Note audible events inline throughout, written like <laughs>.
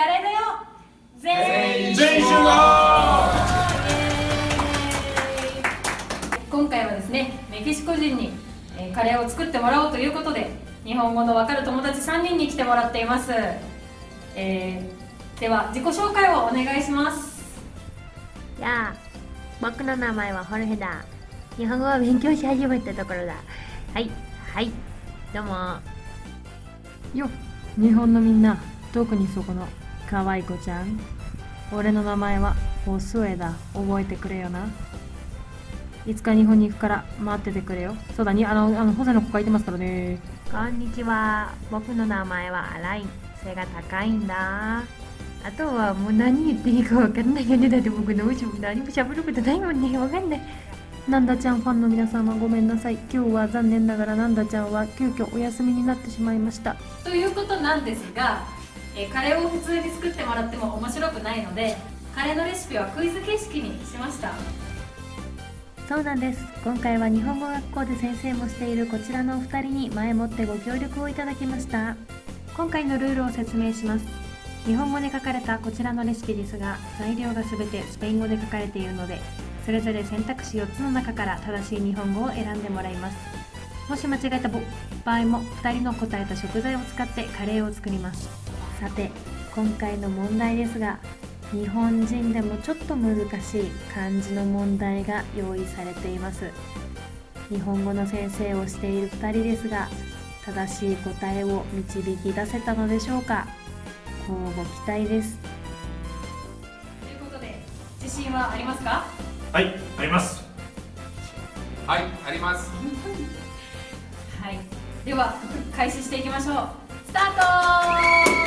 カレーだよ。全員全員集合。今回はですねメキシコ人に、えーカレーを作ってもらおうということで日本語のわかる友達3人に来てもらっています、えーでは自己紹介をお願いします。やあ僕の名前はホルヘだ。日本語を勉強し始めたところだ。はいはいどうも。よ日本のみんな特にそこの可愛い子ちゃん。俺の名前はホスエだ。覚えてくれよな。いつか日本に行くから待っててくれよ。そうだにあのあのホセの子書いてますからね。こんにちは。僕の名前はアライン。背が高いんだ。あとはもう何言っていいか分かんないよね。だって僕どうしよう何も喋ることないもんね。分かんない。なんだちゃんファンの皆様ごめんなさい。今日は残念ながらなんだちゃんは急遽お休みになってしまいました。ということなんですが、えカレーを普通に作ってもらっても面白くないのでカレーのレシピはクイズ形式にしました。そうなんです。今回は日本語学校で先生もしているこちらのお二人に前もってご協力をいただきました。今回のルールを説明します。日本語で書かれたこちらのレシピですが材料が全てスペイン語で書かれているのでそれぞれ選択肢4つの中から正しい日本語を選んでもらいます。もし間違えた場合も2人の答えた食材を使ってカレーを作ります。さて今回の問題ですが日本人でもちょっと難しい漢字の問題が用意されています。日本語の先生をしている2人ですが正しい答えを導き出せたのでしょうか？乞うご期待です。ということで自信はありますか？はいあります。はい、あります。<laughs> はい。では開始していきましょう。スター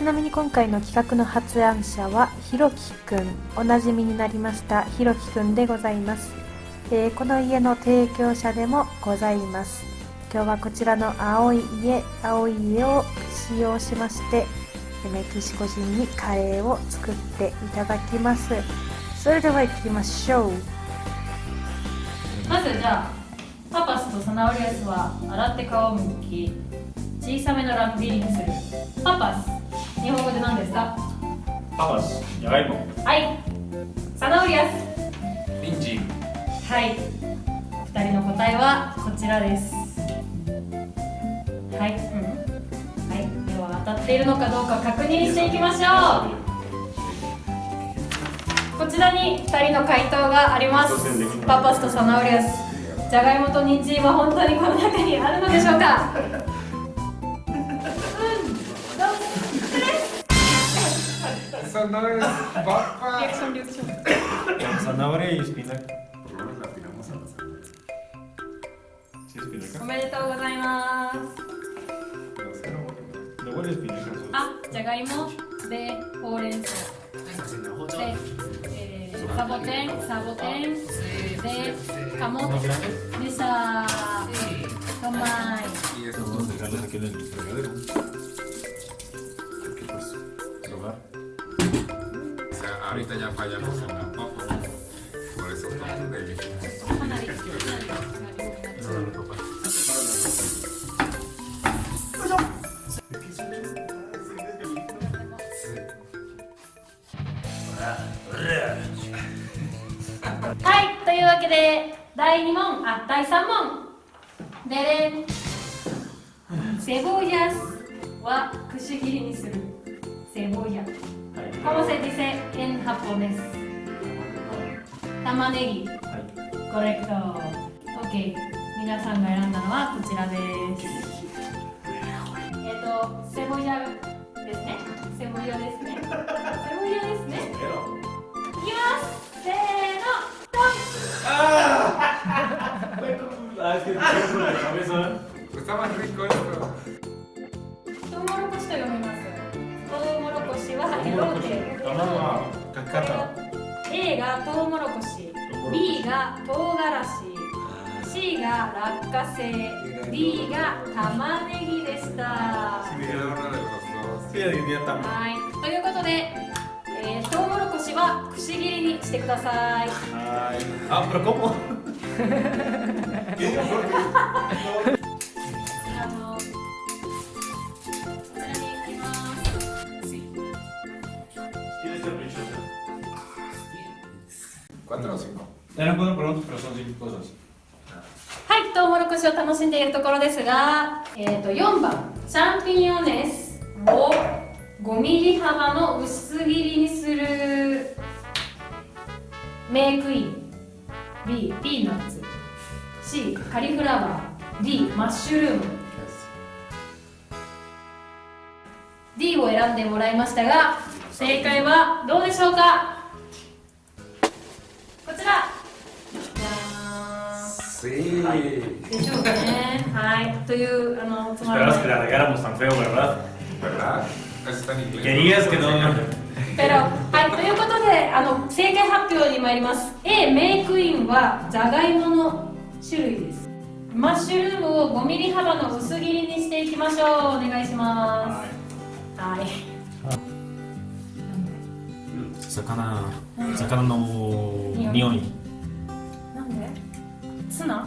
ちなみに今回の企画の発案者はひろきくん。おなじみになりましたひろきくんでございます、えーこの家の提供者でもございます。今日はこちらの青い家青い家を使用しましてメキシコ人にカレーを作っていただきます。それでは行きましょう。まずじゃあパパスとサナオリアスは洗って皮をむき小さめの乱切りにする。パパス。日本語で何ですか？パパスじゃがいもはい。サナオリアス。人参。はい。二人の答えはこちらです。はい、うん、はい。では当たっているのかどうか確認していきましょう。こちらに2人の回答があります。パパスとサナオリアス。じゃがいもと人参は本当にこの中にあるのでしょうか？Sé, no, luego el espinaca あ、じゃがいもでほうれん草で、えー、サボテン、サボテンで、カモ más grande でしたトマイ Y eso vamos a dejarlos aquí en el fregadero はいというわけで第2問。あ第3問。デレンセボイスは串切りにする。セボイ ¿Cómo se dice en japonés? 玉ねぎ.コレクト。OK 皆さんが選んだのはこちらです。えっ、とセボヤですね。セボヤですね。セボヤですね落花生 D が玉ねぎでしたはいということで、えー、トウモロコシはくし切りにしてくださいはいあこれここ Cuatro o cinco. Eran cuatro preguntas, pero son cinco cosas. はい、トウモロコシを楽しんでいるところですが、えー、と4番シャンピニオネスを5ミリ幅の薄切りにするメイクイン。B ピーナッツ。C カリフラワー。D マッシュルーム。D を選んでもらいましたが正解はどうでしょうか？Sí. でしょうかね。はい。という、あの、つまら Esperabas な que い。la regáramos tan feo, ¿verdad? ¿Verdad? Casi está en inglés. Querías que no. ペロ。はい。ということで、あの、正解発表に参ります。A、メイクインは、じゃがいもの種類です。マッシュルームを5ミリ幅の薄切りにしていきましょう。お願いします。はい。魚、魚の匂い。なんで？ツナ？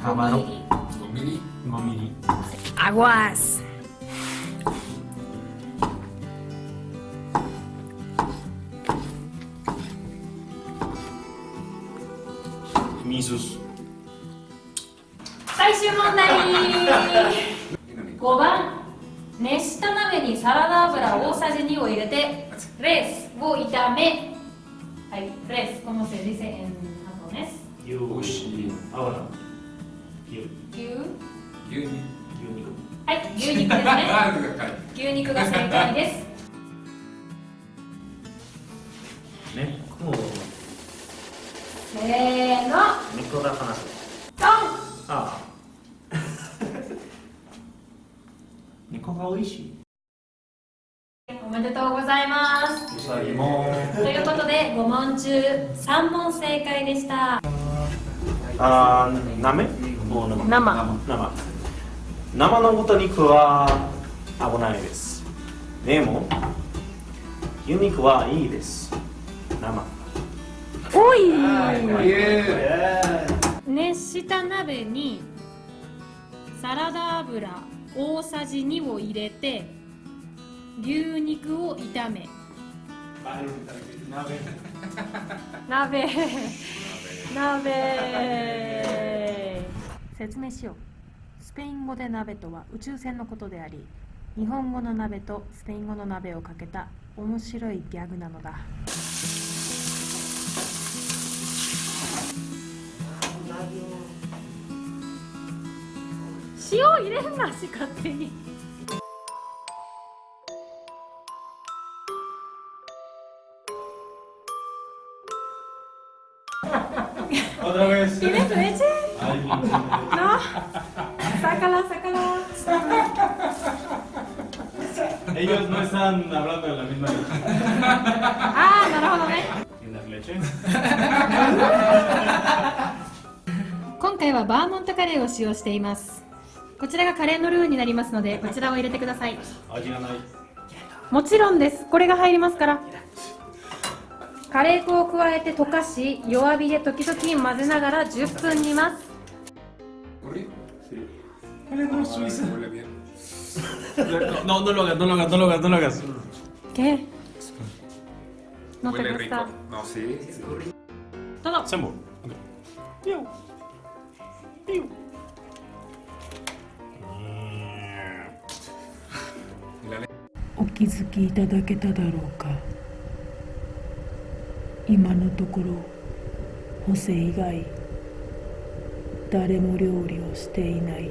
5 mm. 5 mm. 5 mm. Aguas. 最終問題。5番。熱した鍋にサラダ油大さじ2を入れてレスを炒め。はいレス。このせいでせん。あとねよし。油牛？Yuni. Yunico. はい牛肉ですね <laughs> Ah. 牛肉が正解です ¿Eh? ¿Cómo? せーの Nico da Hanasu. ドン Ah. Nico ga oishi. おめでとうございます。ということで5問中3問正解でしたあー、なめ？生。生。生。生の豚肉は危ないです。でも牛肉はいいです。生。おい.熱した鍋にサラダ油大さじ2を入れて牛肉を炒め。鍋。鍋説明しよう。スペイン語で鍋とは宇宙船のことであり日本語の鍋とスペイン語の鍋をかけた面白いギャグなのだ。塩入れんなし勝手に。Ellos no están hablando de la misma leche. ああなるほどね ¿Tienes leche? 今回はバーモントカレーを使用していますこちらがカレーのルーになりますのでこちらを入れてください味がない。もちろんですこれが入りますからカレー粉を加えて溶かし弱火で時々混ぜながら10分煮ます. Huele Ah, Huele bien. No, no lo hagas, no lo hagas, no lo hagas, no lo hagas. ¿Qué? ¿No te Huele gusta? rico. No, sí. Todo. Sembo. Piu. Piu. お気づきいただけただろうか今のところホセ以外誰も料理をしていない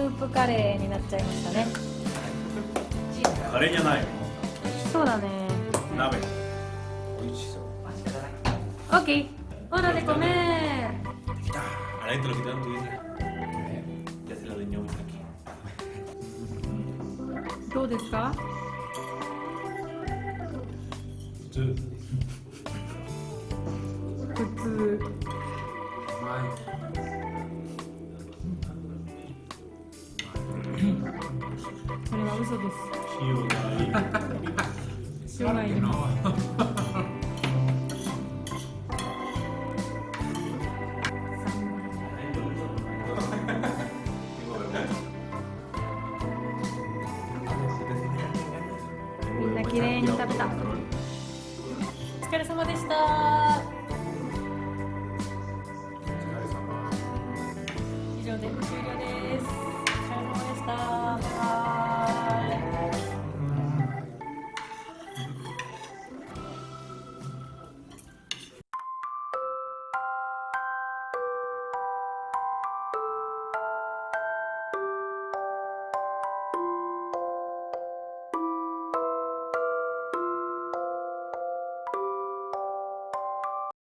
スープカレーになっちゃいましたね。カレーじゃない。そうだね。オッケー。オーでごめん。どうですか？普通。普通。嘘です。塩がい。<laughs> い